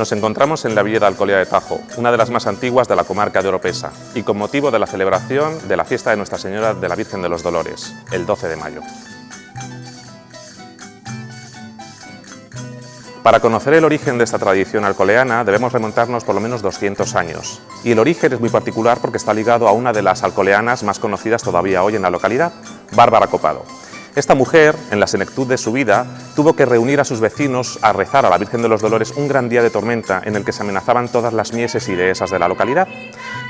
Nos encontramos en la Villa de Alcolea de Tajo, una de las más antiguas de la comarca de Oropesa, y con motivo de la celebración de la fiesta de Nuestra Señora de la Virgen de los Dolores, el 12 de mayo. Para conocer el origen de esta tradición alcoleana debemos remontarnos por lo menos 200 años. Y el origen es muy particular porque está ligado a una de las alcoleanas más conocidas todavía hoy en la localidad, Bárbara Copado. Esta mujer, en la senectud de su vida, tuvo que reunir a sus vecinos a rezar a la Virgen de los Dolores un gran día de tormenta en el que se amenazaban todas las mieses y dehesas de la localidad.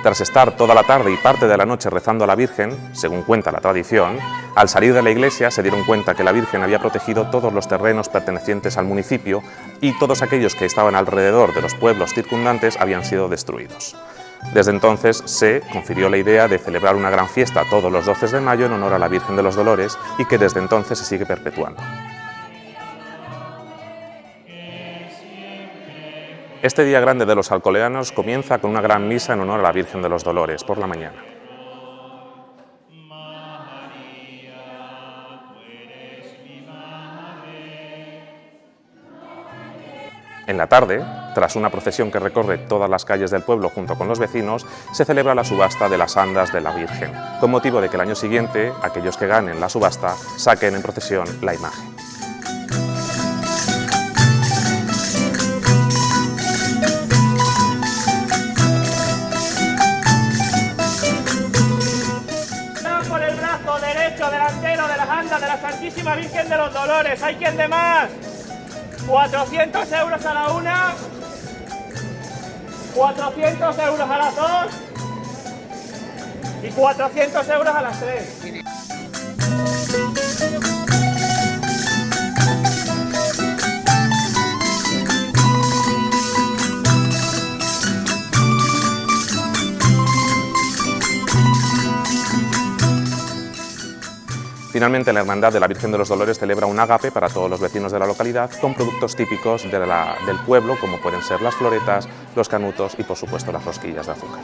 Tras estar toda la tarde y parte de la noche rezando a la Virgen, según cuenta la tradición, al salir de la iglesia se dieron cuenta que la Virgen había protegido todos los terrenos pertenecientes al municipio y todos aquellos que estaban alrededor de los pueblos circundantes habían sido destruidos. Desde entonces se confirió la idea de celebrar una gran fiesta todos los 12 de mayo en honor a la Virgen de los Dolores y que desde entonces se sigue perpetuando. Este día grande de los alcoleanos comienza con una gran misa en honor a la Virgen de los Dolores por la mañana. En la tarde, tras una procesión que recorre todas las calles del pueblo junto con los vecinos, se celebra la subasta de las andas de la Virgen, con motivo de que el año siguiente, aquellos que ganen la subasta saquen en procesión la imagen. De las andas de la Santísima Virgen de los Dolores. ¿Hay quien de más? 400 euros a la una, 400 euros a las dos y 400 euros a las tres. Finalmente, la Hermandad de la Virgen de los Dolores celebra un ágape para todos los vecinos de la localidad con productos típicos del pueblo, como pueden ser las floretas, los canutos y, por supuesto, las rosquillas de azúcar.